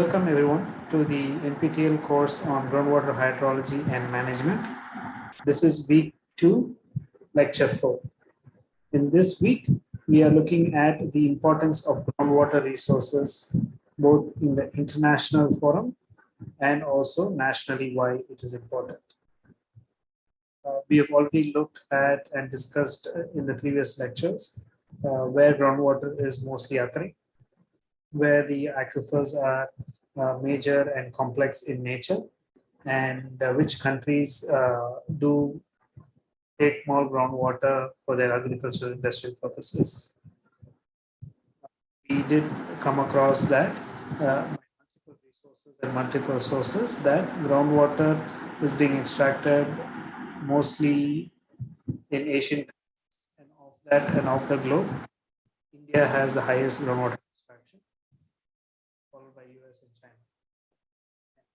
Welcome everyone to the NPTEL course on groundwater hydrology and management. This is week two, lecture four. In this week, we are looking at the importance of groundwater resources, both in the international forum and also nationally why it is important. Uh, we have already looked at and discussed in the previous lectures uh, where groundwater is mostly occurring where the aquifers are uh, major and complex in nature and uh, which countries uh, do take more groundwater for their agricultural industrial purposes. We did come across that uh, multiple resources and multiple sources that groundwater is being extracted mostly in Asian countries and of that and of the globe. India has the highest groundwater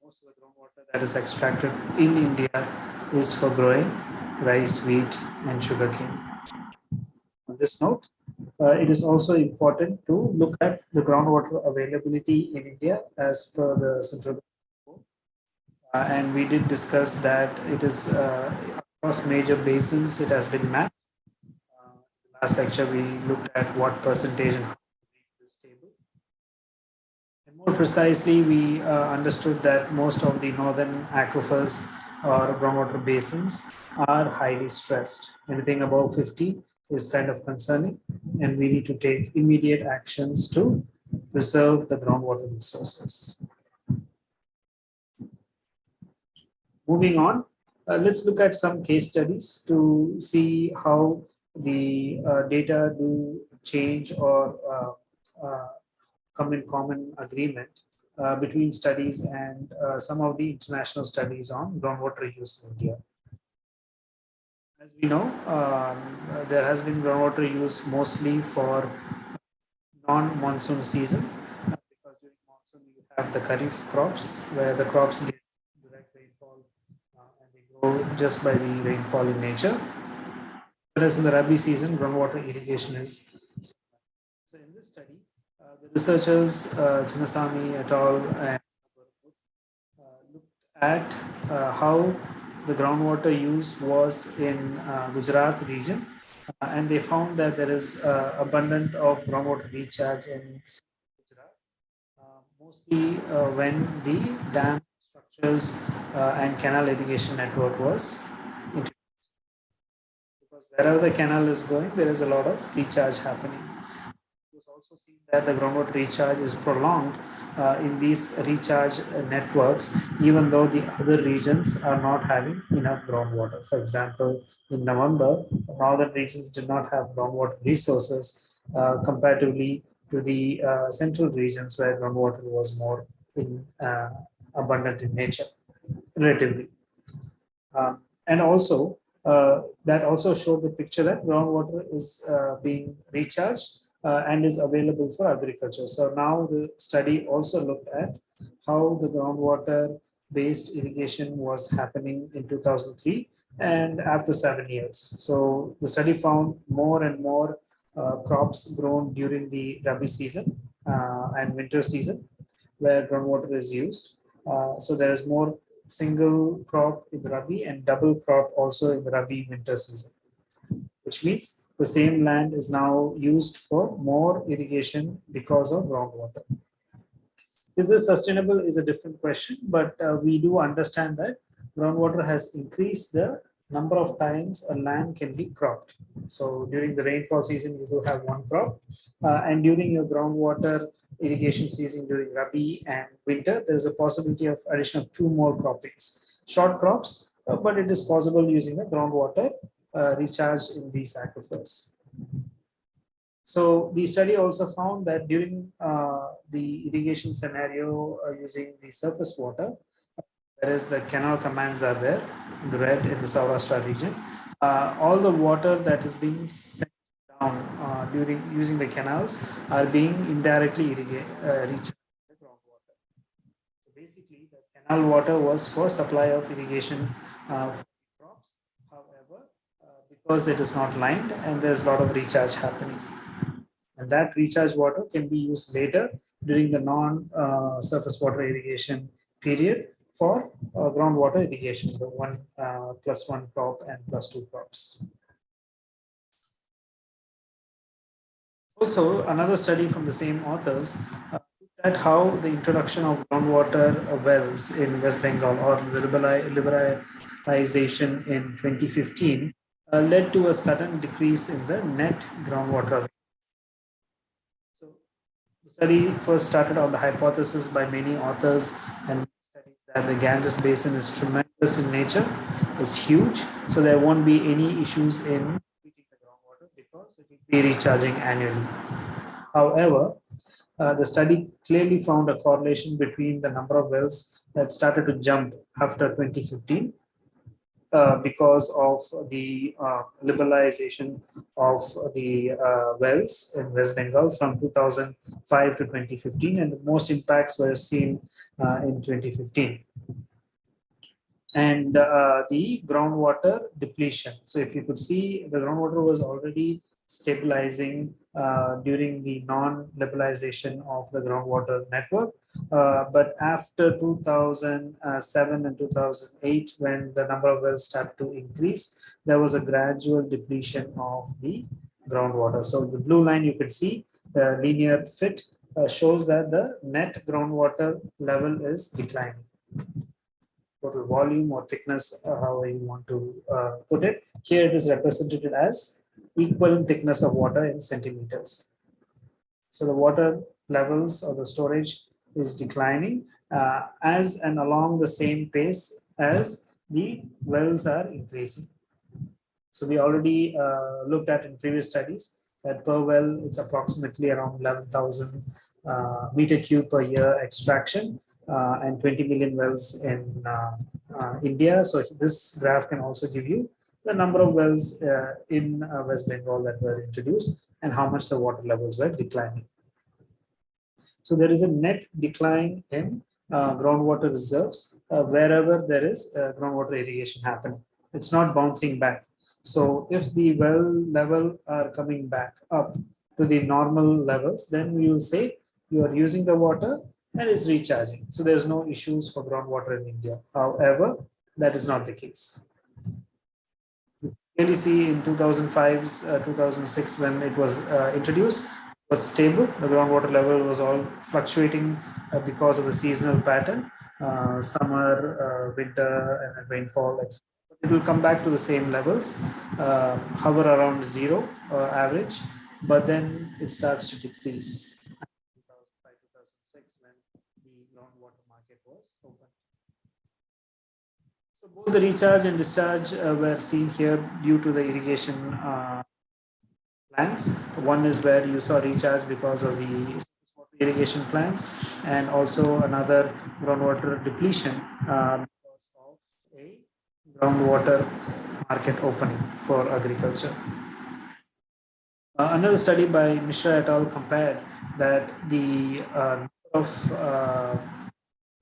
most of the groundwater that is extracted in India is for growing rice, wheat, and sugarcane. On this note, uh, it is also important to look at the groundwater availability in India as per the central uh, and we did discuss that it is uh, across major basins it has been mapped. Uh, last lecture we looked at what percentage and more precisely, we uh, understood that most of the northern aquifers or groundwater basins are highly stressed. Anything above 50 is kind of concerning, and we need to take immediate actions to preserve the groundwater resources. Moving on, uh, let's look at some case studies to see how the uh, data do change or uh, uh, come in common agreement uh, between studies and uh, some of the international studies on groundwater use in India. As we know, um, there has been groundwater use mostly for non-monsoon season uh, because during monsoon you have the kharif crops where the crops get direct rainfall uh, and they grow just by the rainfall in nature. Whereas in the Rabi season, groundwater irrigation is so in this study, the researchers, uh, Chinnasamy et al. and uh, looked at uh, how the groundwater use was in uh, Gujarat region, uh, and they found that there is uh, abundant of groundwater recharge in Gujarat, mostly when the dam structures and canal irrigation network was introduced. Because wherever the canal is going, there is a lot of recharge happening seen that the groundwater recharge is prolonged uh, in these recharge networks, even though the other regions are not having enough groundwater. For example, in November, northern regions did not have groundwater resources uh, comparatively to the uh, central regions where groundwater was more in, uh, abundant in nature, relatively. Um, and also, uh, that also showed the picture that groundwater is uh, being recharged uh, and is available for agriculture. So now the study also looked at how the groundwater based irrigation was happening in 2003 and after seven years. So the study found more and more uh, crops grown during the Rabi season uh, and winter season where groundwater is used. Uh, so there is more single crop in the Rabi and double crop also in the Rabi winter season, which means the same land is now used for more irrigation because of groundwater. Is this sustainable is a different question, but uh, we do understand that groundwater has increased the number of times a land can be cropped. So during the rainfall season, you do have one crop. Uh, and during your groundwater irrigation season during Rabi and winter, there's a possibility of addition of two more croppings. Short crops, uh, but it is possible using the groundwater uh, recharged in these aquifers. So the study also found that during uh, the irrigation scenario uh, using the surface water, whereas the canal commands are there in the red in the Saurashtra region, uh, all the water that is being sent down uh, during using the canals are being indirectly irrigated, uh, recharged basically, the canal water was for supply of irrigation because it is not lined and there's a lot of recharge happening. And that recharge water can be used later during the non-surface water irrigation period for uh, groundwater irrigation, the one uh, plus one crop and plus two crops. Also, another study from the same authors uh, at how the introduction of groundwater wells in West Bengal or liberalization in 2015 uh, led to a sudden decrease in the net groundwater. So the study first started on the hypothesis by many authors and studies that the Ganges Basin is tremendous in nature, is huge, so there won't be any issues in the groundwater because it will be recharging annually. However, uh, the study clearly found a correlation between the number of wells that started to jump after 2015 uh, because of the uh, liberalization of the uh, wells in West Bengal from 2005 to 2015 and the most impacts were seen uh, in 2015 and uh, the groundwater depletion. So if you could see the groundwater was already stabilizing uh, during the non-liberalization of the groundwater network. Uh, but after 2007 and 2008, when the number of wells started to increase, there was a gradual depletion of the groundwater. So the blue line you can see, the linear fit uh, shows that the net groundwater level is declining total volume or thickness, uh, however you want to uh, put it. Here it is represented as equivalent thickness of water in centimeters. So the water levels or the storage is declining uh, as and along the same pace as the wells are increasing. So we already uh, looked at in previous studies that per well it's approximately around 11,000 uh, meter cube per year extraction uh, and 20 million wells in uh, uh, India. So this graph can also give you the number of wells uh, in uh, West Bengal that were introduced and how much the water levels were declining. So there is a net decline in uh, groundwater reserves uh, wherever there is uh, groundwater irrigation happening. It's not bouncing back. So if the well level are coming back up to the normal levels, then we will say you are using the water and it's recharging. So there's no issues for groundwater in India. However, that is not the case clearly see in 2005, uh, 2006 when it was uh, introduced was stable. The groundwater level was all fluctuating uh, because of the seasonal pattern, uh, summer, uh, winter, and rainfall. Etc. It will come back to the same levels, uh, hover around zero average, but then it starts to decrease. 2005, 2006 when the groundwater market was open. So both the recharge and discharge uh, were seen here due to the irrigation uh, plants. One is where you saw recharge because of the irrigation plants and also another groundwater depletion uh, because of a groundwater market opening for agriculture. Uh, another study by Mishra et al. compared that the uh, of uh,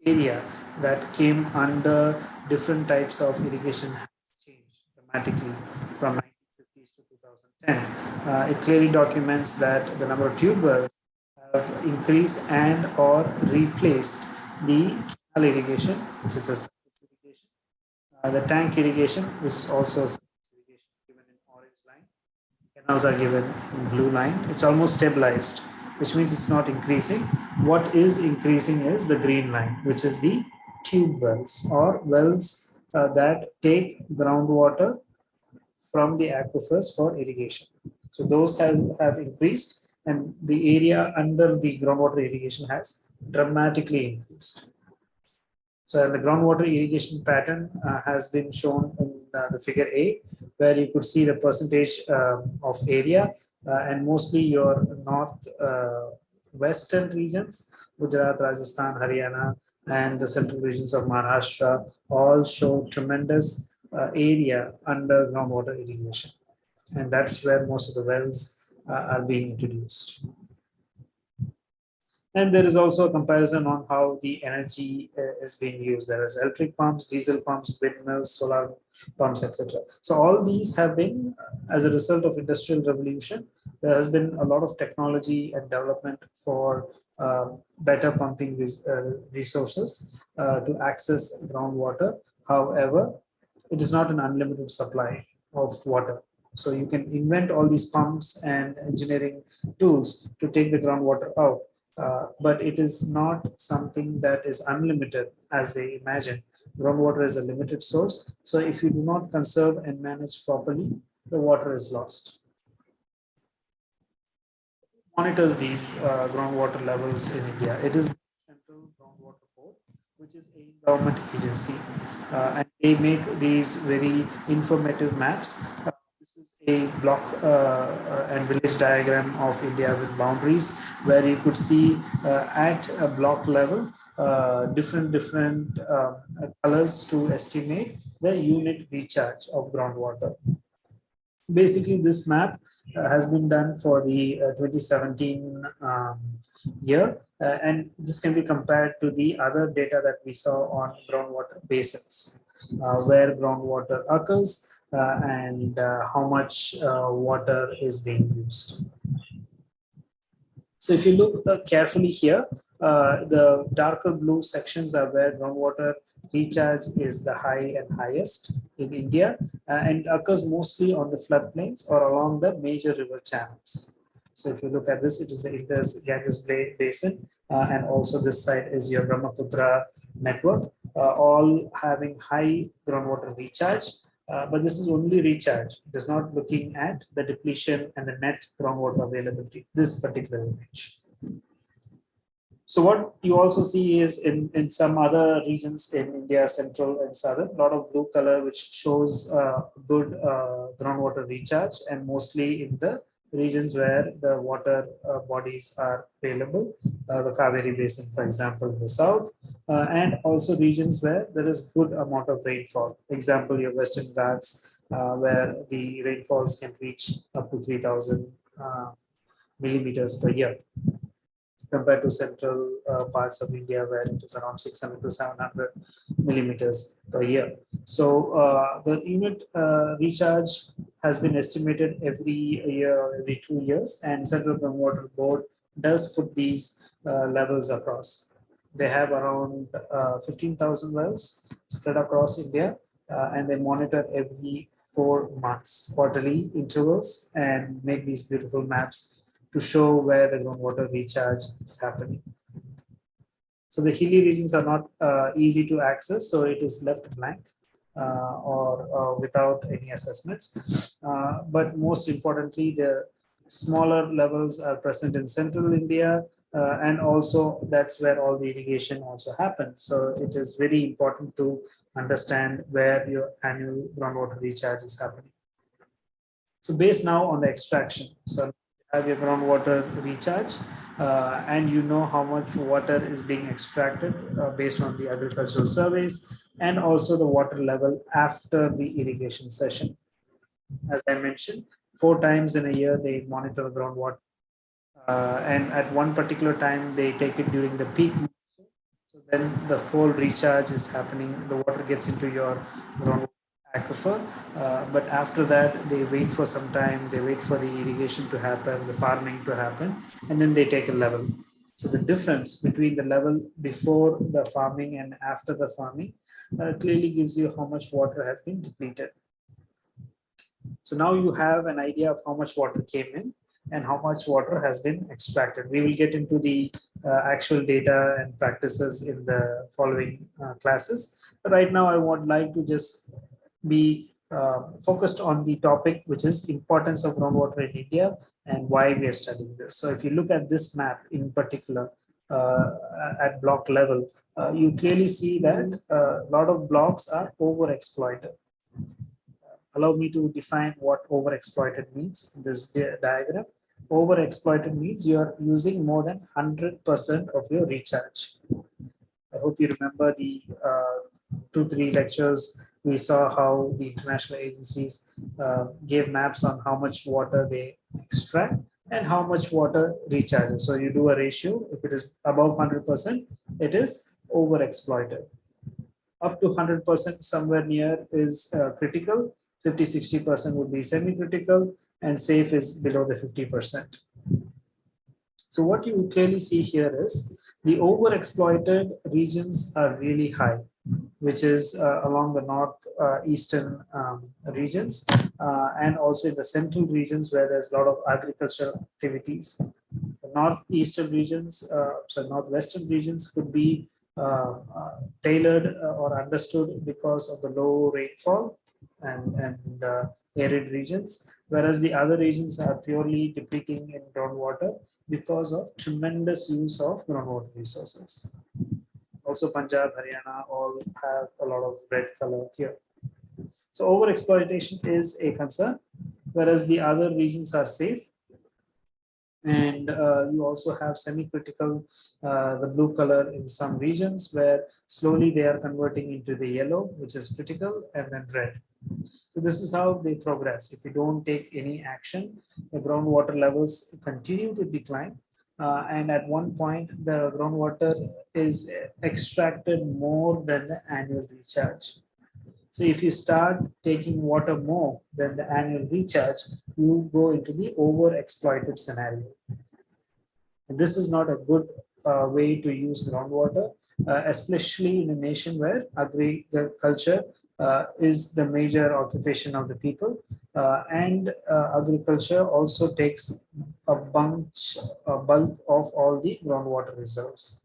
area that came under different types of irrigation has changed dramatically from 1950s to 2010. Uh, it clearly documents that the number of tube wells have increased and or replaced the canal irrigation, which is a surface irrigation, uh, the tank irrigation, which is also a surface irrigation given in orange line. Canals are given in blue line. It's almost stabilized, which means it's not increasing. What is increasing is the green line, which is the tube wells or wells uh, that take groundwater from the aquifers for irrigation. So those have, have increased and the area under the groundwater irrigation has dramatically increased. So the groundwater irrigation pattern uh, has been shown in uh, the figure A, where you could see the percentage uh, of area and mostly your north uh, western regions, Gujarat, Rajasthan, Haryana, and the central regions of Maharashtra all show tremendous uh, area under groundwater irrigation. And that's where most of the wells uh, are being introduced. And there is also a comparison on how the energy uh, is being used. There is electric pumps, diesel pumps, windmills, solar pumps, etc. So all these have been, uh, as a result of industrial revolution, there has been a lot of technology and development for uh, better pumping res uh, resources uh, to access groundwater. However, it is not an unlimited supply of water. So you can invent all these pumps and engineering tools to take the groundwater out. Uh, but it is not something that is unlimited as they imagine. Groundwater is a limited source. So if you do not conserve and manage properly, the water is lost. Monitors these uh, groundwater levels in India. It is the Central Groundwater Board, which is a government agency. Uh, and they make these very informative maps a block uh, uh, and village diagram of India with boundaries where you could see uh, at a block level uh, different different uh, colors to estimate the unit recharge of groundwater. Basically, this map uh, has been done for the 2017 um, year, and this can be compared to the other data that we saw on groundwater basins, where groundwater occurs and uh, how much uh, water is being used. So if you look carefully here, uh, the darker blue sections are where groundwater recharge is the high and highest in India uh, and occurs mostly on the floodplains or along the major river channels. So if you look at this, it is the Indus Ganges Basin uh, and also this side is your Brahmaputra network, all having high groundwater recharge uh, but this is only recharge. It is not looking at the depletion and the net groundwater availability, this particular image. So what you also see is in, in some other regions in India, central and southern, a lot of blue color, which shows uh, good uh, groundwater recharge and mostly in the regions where the water uh, bodies are available, uh, the Kaveri Basin, for example, in the south, uh, and also regions where there is good amount of rainfall. Example, your Western Ghats, uh, where the rainfalls can reach up to 3,000 uh, millimeters per year compared to central uh, parts of India where it is around 600 to 700 millimeters per year. So uh, the unit uh, recharge has been estimated every year or every two years and Central Groundwater Board does put these uh, levels across. They have around uh, 15,000 wells spread across India uh, and they monitor every four months quarterly intervals and make these beautiful maps to show where the groundwater recharge is happening. So the hilly regions are not uh, easy to access, so it is left blank uh, or uh, without any assessments. Uh, but most importantly, the smaller levels are present in central India, uh, and also that's where all the irrigation also happens. So it is very important to understand where your annual groundwater recharge is happening. So based now on the extraction, so your groundwater recharge uh, and you know how much water is being extracted uh, based on the agricultural surveys and also the water level after the irrigation session. As I mentioned, four times in a year they monitor the groundwater uh, and at one particular time they take it during the peak so then the whole recharge is happening the water gets into your groundwater aquifer. Uh, but after that, they wait for some time, they wait for the irrigation to happen, the farming to happen, and then they take a level. So the difference between the level before the farming and after the farming uh, clearly gives you how much water has been depleted. So now you have an idea of how much water came in and how much water has been extracted. We will get into the uh, actual data and practices in the following uh, classes. But right now I would like to just be uh, focused on the topic, which is importance of groundwater in India and why we are studying this. So if you look at this map in particular uh, at block level, uh, you clearly see that uh, a lot of blocks are overexploited. Allow me to define what overexploited means in this di diagram. Overexploited means you are using more than 100% of your recharge. I hope you remember the uh, two, three lectures we saw how the international agencies uh, gave maps on how much water they extract and how much water recharges. So you do a ratio. If it is above 100%, it is overexploited. Up to 100% somewhere near is uh, critical. 50, 60% would be semi-critical and safe is below the 50%. So what you clearly see here is the overexploited regions are really high which is uh, along the north uh, eastern um, regions uh, and also in the central regions where there's a lot of agricultural activities. The northeastern regions, uh, so northwestern regions could be uh, uh, tailored or understood because of the low rainfall and, and arid regions, whereas the other regions are purely depleting in groundwater because of tremendous use of groundwater resources also Punjab, Haryana all have a lot of red color here. So over exploitation is a concern, whereas the other regions are safe. And uh, you also have semi-critical, uh, the blue color in some regions where slowly they are converting into the yellow, which is critical, and then red. So this is how they progress. If you don't take any action, the groundwater levels continue to decline uh, and at one point the groundwater is extracted more than the annual recharge. So if you start taking water more than the annual recharge, you go into the over-exploited scenario. And this is not a good uh, way to use groundwater, uh, especially in a nation where agriculture uh, is the major occupation of the people. Uh, and uh, agriculture also takes a bunch, a bulk of all the groundwater reserves.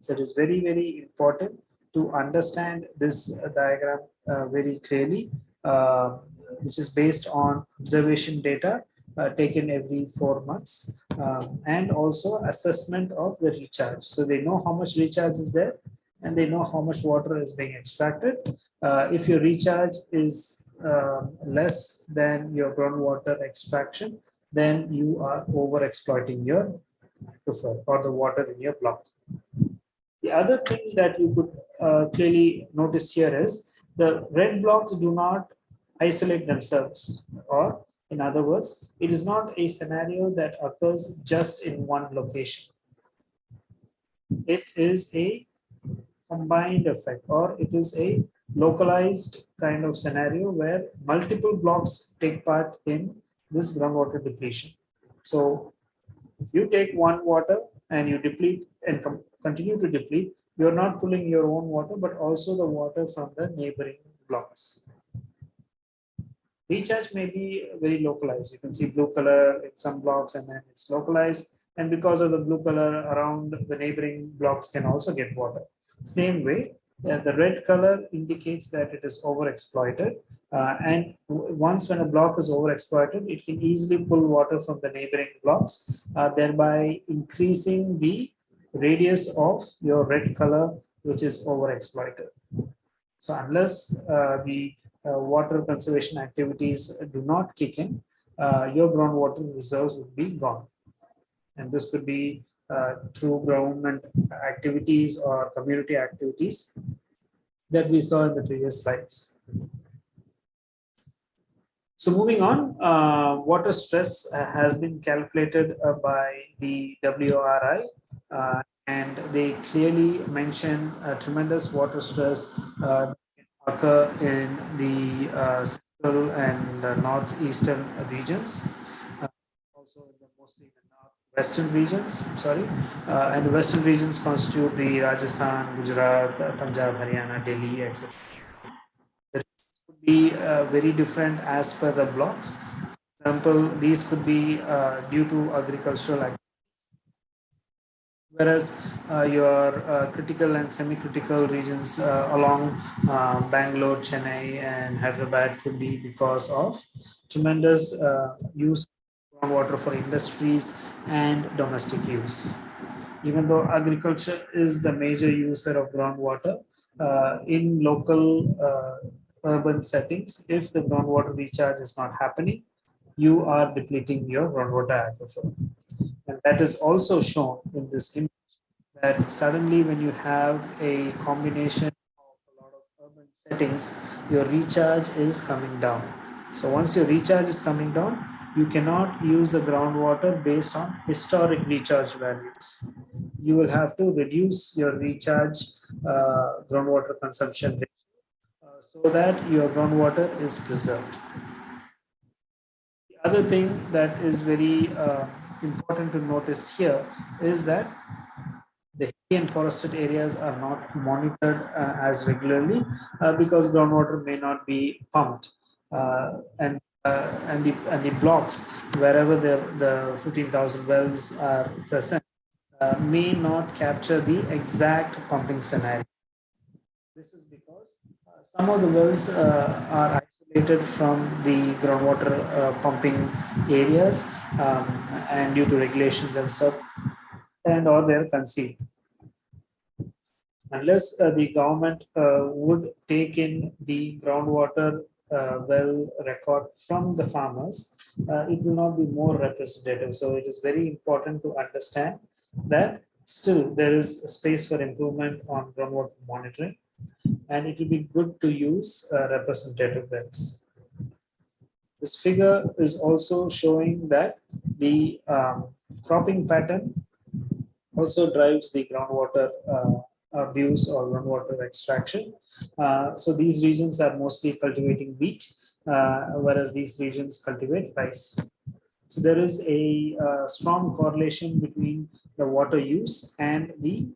So it is very, very important to understand this diagram uh, very clearly, uh, which is based on observation data uh, taken every four months um, and also assessment of the recharge. So they know how much recharge is there and they know how much water is being extracted. Uh, if your recharge is uh, less than your groundwater extraction, then you are over exploiting your aquifer or the water in your block. The other thing that you could uh, clearly notice here is the red blocks do not isolate themselves or in other words, it is not a scenario that occurs just in one location. It is a combined effect or it is a localized kind of scenario where multiple blocks take part in this groundwater depletion. So if you take one water and you deplete and continue to deplete, you're not pulling your own water, but also the water from the neighboring blocks. Recharge may be very localized. You can see blue color in some blocks and then it's localized. And because of the blue color around the neighboring blocks can also get water. Same way, uh, the red color indicates that it is overexploited. Uh, and once when a block is overexploited, it can easily pull water from the neighboring blocks, uh, thereby increasing the radius of your red color, which is overexploited. So unless uh, the uh, water conservation activities do not kick in, uh, your groundwater reserves would be gone. And this could be uh, through government activities or community activities that we saw in the previous slides. So moving on, uh, water stress uh, has been calculated uh, by the WRI uh, and they clearly mention tremendous water stress uh, occur in the central and northeastern regions western regions, sorry, uh, and the western regions constitute the Rajasthan, Gujarat, Punjab, Haryana, Delhi, etc. The could be uh, very different as per the blocks. For example, these could be uh, due to agricultural activities, whereas uh, your uh, critical and semi-critical regions uh, along Bangalore, Chennai, and Hyderabad could be because of tremendous use groundwater for industries and domestic use. Even though agriculture is the major user of groundwater, uh, in local uh, urban settings, if the groundwater recharge is not happening, you are depleting your groundwater aquifer. And that is also shown in this image that suddenly when you have a combination of a lot of urban settings, your recharge is coming down. So once your recharge is coming down, you cannot use the groundwater based on historic recharge values. You will have to reduce your recharge uh, groundwater consumption rate uh, so that your groundwater is preserved. The other thing that is very uh, important to notice here is that the hilly and forested areas are not monitored uh, as regularly uh, because groundwater may not be pumped uh, and and the and the blocks wherever the the 15,000 wells are present uh, may not capture the exact pumping scenario. This is because uh, some of the wells are isolated from the groundwater pumping areas um, and due to regulations and stuff and or they're concealed unless uh, the government uh, would take in the groundwater uh, well record from the farmers, uh, it will not be more representative. So it is very important to understand that still there is a space for improvement on groundwater monitoring and it will be good to use uh, representative wells. This figure is also showing that the um, cropping pattern also drives the groundwater uh, abuse or groundwater extraction. Uh, so these regions are mostly cultivating wheat, uh, whereas these regions cultivate rice. So there is a uh, strong correlation between the water use and the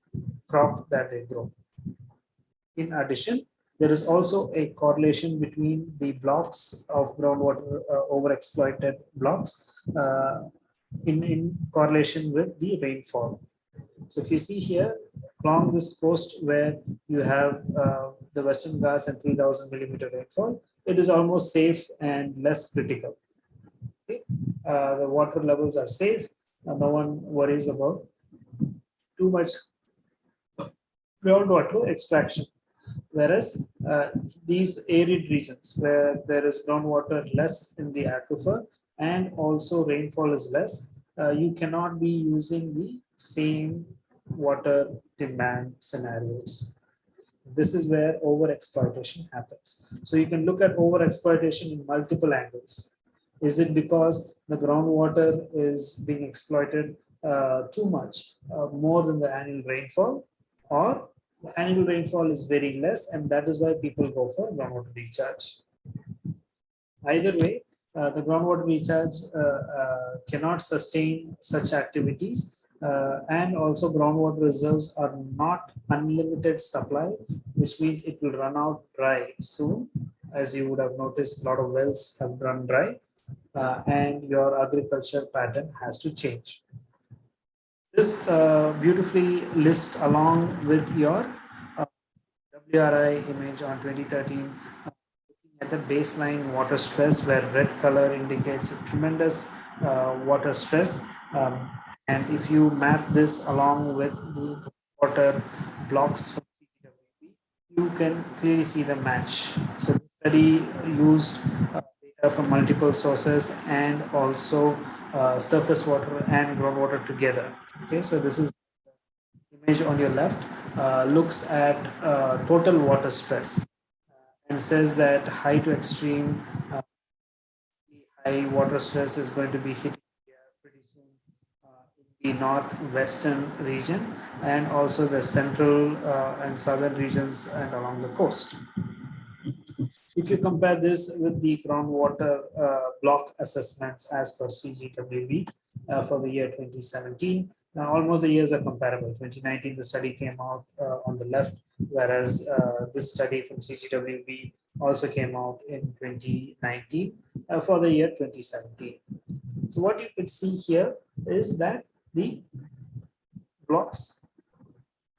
crop that they grow. In addition, there is also a correlation between the blocks of groundwater uh, overexploited blocks uh, in, in correlation with the rainfall. So if you see here, along this coast where you have uh, the Western Ghats and 3000 millimeter rainfall, it is almost safe and less critical. Okay? Uh, the water levels are safe. Uh, no one worries about too much groundwater extraction. Whereas uh, these arid regions where there is groundwater less in the aquifer and also rainfall is less, uh, you cannot be using the same water demand scenarios. This is where over exploitation happens. So you can look at over exploitation in multiple angles. Is it because the groundwater is being exploited uh, too much, uh, more than the annual rainfall, or the annual rainfall is very less, and that is why people go for groundwater recharge. Either way, uh, the groundwater recharge uh, uh, cannot sustain such activities uh, and also groundwater reserves are not unlimited supply, which means it will run out dry soon. As you would have noticed, a lot of wells have run dry uh, and your agriculture pattern has to change. This uh, beautifully lists along with your uh, WRI image on 2013 uh, at the baseline water stress where red color indicates tremendous uh, water stress um, and if you map this along with the water blocks from CGWB, you can clearly see the match. So the study used uh, data from multiple sources and also uh, surface water and groundwater together. Okay, so this is image on your left uh, looks at uh, total water stress and says that high to extreme uh, high water stress is going to be hit the northwestern region and also the central uh, and southern regions and along the coast. If you compare this with the groundwater uh, block assessments as per CGWB uh, for the year 2017, now almost the years are comparable. 2019, the study came out uh, on the left, whereas uh, this study from CGWB also came out in 2019 uh, for the year 2017. So what you could see here is that the blocks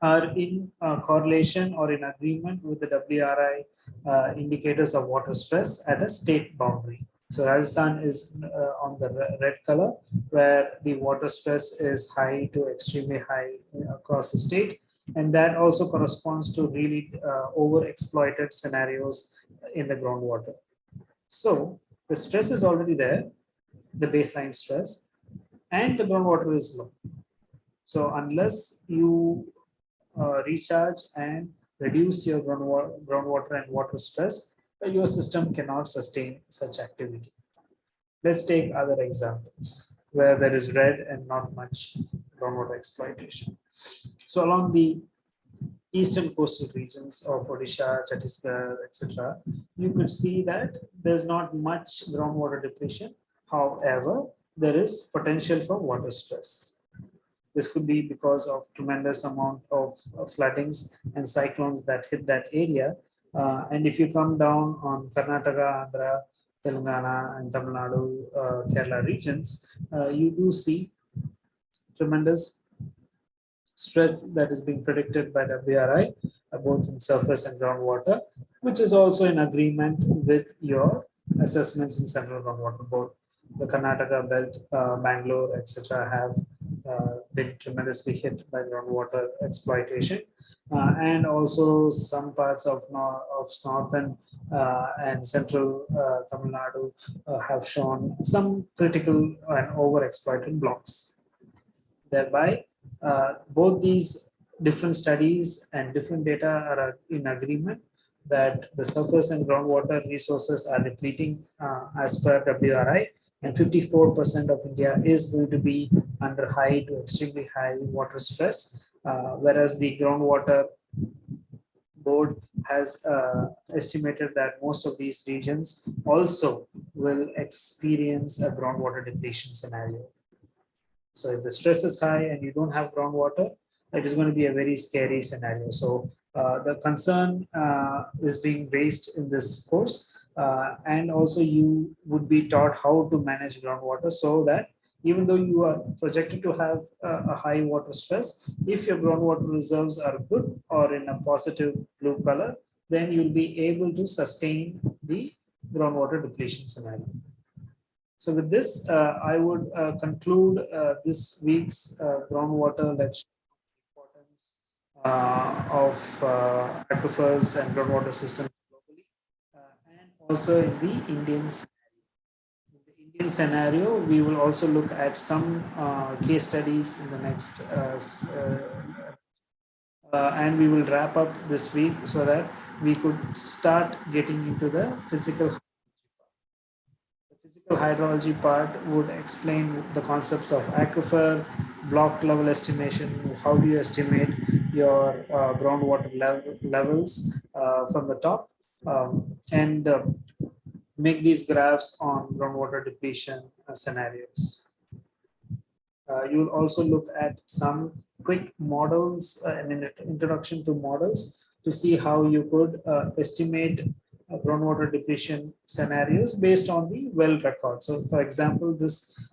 are in uh, correlation or in agreement with the WRI uh, indicators of water stress at a state boundary. So Rajasthan is uh, on the red color where the water stress is high to extremely high across the state. And that also corresponds to really uh, over exploited scenarios in the groundwater. So the stress is already there, the baseline stress, and the groundwater is low. So unless you uh, recharge and reduce your groundwater, groundwater and water stress, your system cannot sustain such activity. Let's take other examples where there is red and not much groundwater exploitation. So along the eastern coastal regions of Odisha, Chhattisgarh, etc., you could see that there's not much groundwater depletion. However, there is potential for water stress. This could be because of tremendous amount of floodings and cyclones that hit that area. Uh, and if you come down on Karnataka, Andhra, Telangana and Tamil Nadu, uh, Kerala regions, uh, you do see tremendous stress that is being predicted by WRI, uh, both in surface and groundwater, which is also in agreement with your assessments in Central Groundwater Board. The Karnataka belt, uh, Bangalore, etc., have uh, been tremendously hit by groundwater exploitation uh, and also some parts of, nor of northern uh, and central uh, Tamil Nadu uh, have shown some critical and over exploited blocks. Thereby, both these different studies and different data are in agreement that the surface and groundwater resources are depleting as per WRI and 54% of India is going to be under high to extremely high water stress, uh, whereas the groundwater board has uh, estimated that most of these regions also will experience a groundwater depletion scenario. So if the stress is high and you don't have groundwater, it is going to be a very scary scenario. So uh, the concern uh, is being raised in this course uh, and also you would be taught how to manage groundwater so that even though you are projected to have a, high water stress, if your groundwater reserves are good or in a positive blue color, then you'll be able to sustain the groundwater depletion scenario. So with this, uh, I would uh, conclude uh, this week's uh, groundwater lecture importance uh, of uh, aquifers and groundwater systems also in the Indian in the Indian scenario, we will also look at some uh, case studies in the next uh, uh, uh, and we will wrap up this week so that we could start getting into the physical the physical hydrology part would explain the concepts of aquifer block level estimation how do you estimate your uh, groundwater level, levels uh, from the top. Um, and uh, make these graphs on groundwater depletion uh, scenarios. Uh, you'll also look at some quick models uh, and an introduction to models to see how you could uh, estimate uh, groundwater depletion scenarios based on the well record. So for example, this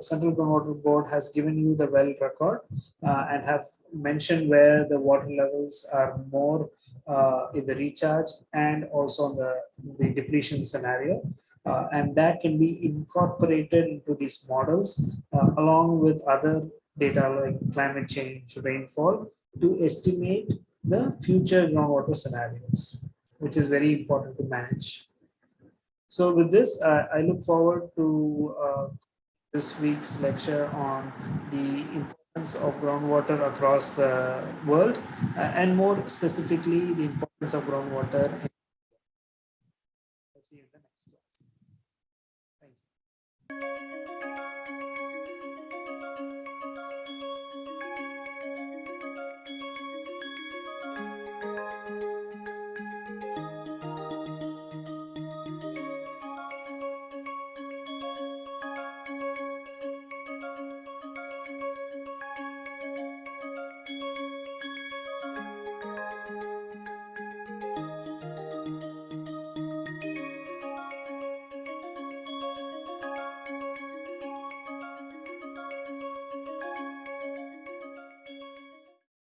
Central Groundwater Board has given you the well record and have mentioned where the water levels are more uh, in the recharge and also on the, the depletion scenario. Uh, and that can be incorporated into these models uh, along with other data like climate change, rainfall to estimate the future groundwater scenarios, which is very important to manage. So with this, uh, I look forward to uh, this week's lecture on the of groundwater across the world uh, and more specifically the importance of groundwater in